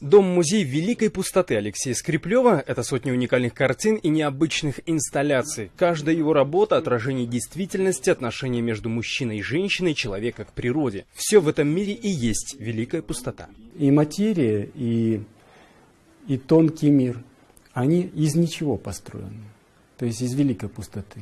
Дом-музей Великой Пустоты Алексея Скриплева – это сотни уникальных картин и необычных инсталляций. Каждая его работа – отражение действительности, отношения между мужчиной и женщиной, человека к природе. Все в этом мире и есть Великая Пустота. И материя, и, и тонкий мир, они из ничего построены. То есть из Великой Пустоты.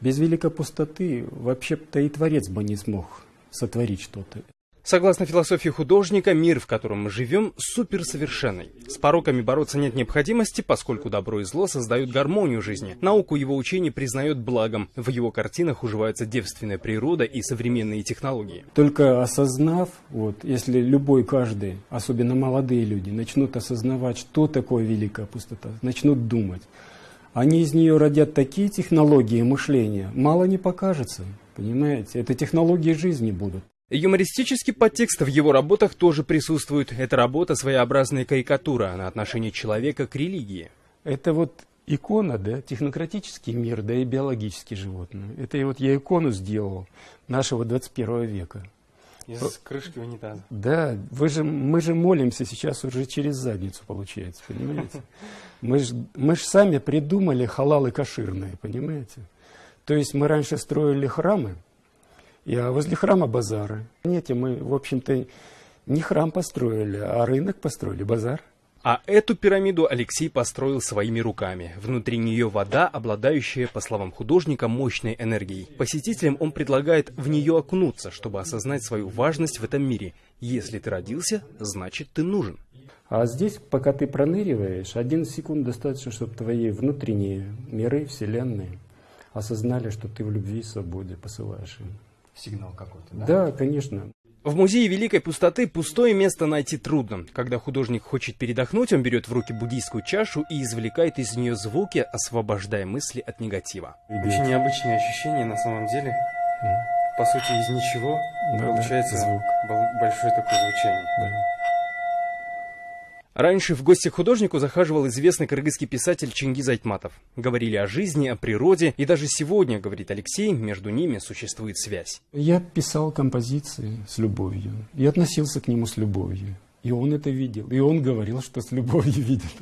Без Великой Пустоты вообще-то и Творец бы не смог сотворить что-то. Согласно философии художника, мир, в котором мы живем, суперсовершенный. С пороками бороться нет необходимости, поскольку добро и зло создают гармонию жизни. Науку его учение признает благом. В его картинах уживаются девственная природа и современные технологии. Только осознав, вот, если любой, каждый, особенно молодые люди, начнут осознавать, что такое великая пустота, начнут думать, они из нее родят такие технологии мышления, мало не покажется, понимаете? Это технологии жизни будут. Юмористический подтекст в его работах тоже присутствует. Это работа своеобразная карикатура на отношение человека к религии. Это вот икона, да, технократический мир, да и биологические животные. Это и вот я икону сделал нашего 21 века. Из крышки унитаза. Да, вы же, мы же молимся сейчас уже через задницу, получается, понимаете? Мы же мы ж сами придумали халалы каширные, понимаете? То есть мы раньше строили храмы, и а возле храма базары. Нет, мы, в общем-то, не храм построили, а рынок построили, базар. А эту пирамиду Алексей построил своими руками. Внутри нее вода, обладающая, по словам художника, мощной энергией. Посетителям он предлагает в нее окунуться, чтобы осознать свою важность в этом мире. Если ты родился, значит ты нужен. А здесь, пока ты проныриваешь, один секунд достаточно, чтобы твои внутренние миры, вселенные осознали, что ты в любви и свободе посылаешь им сигнал какой-то, да? Да, конечно. В музее Великой Пустоты пустое место найти трудно. Когда художник хочет передохнуть, он берет в руки буддийскую чашу и извлекает из нее звуки, освобождая мысли от негатива. Очень необычное ощущение на самом деле. Mm. По сути, из ничего да, получается звук. большое такое звучание. Да. Раньше в гости к художнику захаживал известный кыргызский писатель Чингиз Айтматов. Говорили о жизни, о природе, и даже сегодня, говорит Алексей, между ними существует связь. Я писал композиции с любовью и относился к нему с любовью. И он это видел. И он говорил, что с любовью видит.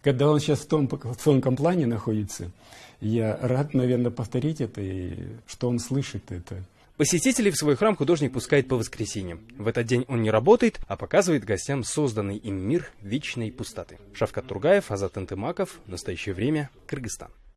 Когда он сейчас в, том, тонком плане находится, я рад, наверное, повторить это, и что он слышит это. Посетителей в свой храм художник пускает по воскресеньям. В этот день он не работает, а показывает гостям созданный им мир вечной пустоты. Шавкат Тургаев, Азат Антымаков. Настоящее время. Кыргызстан.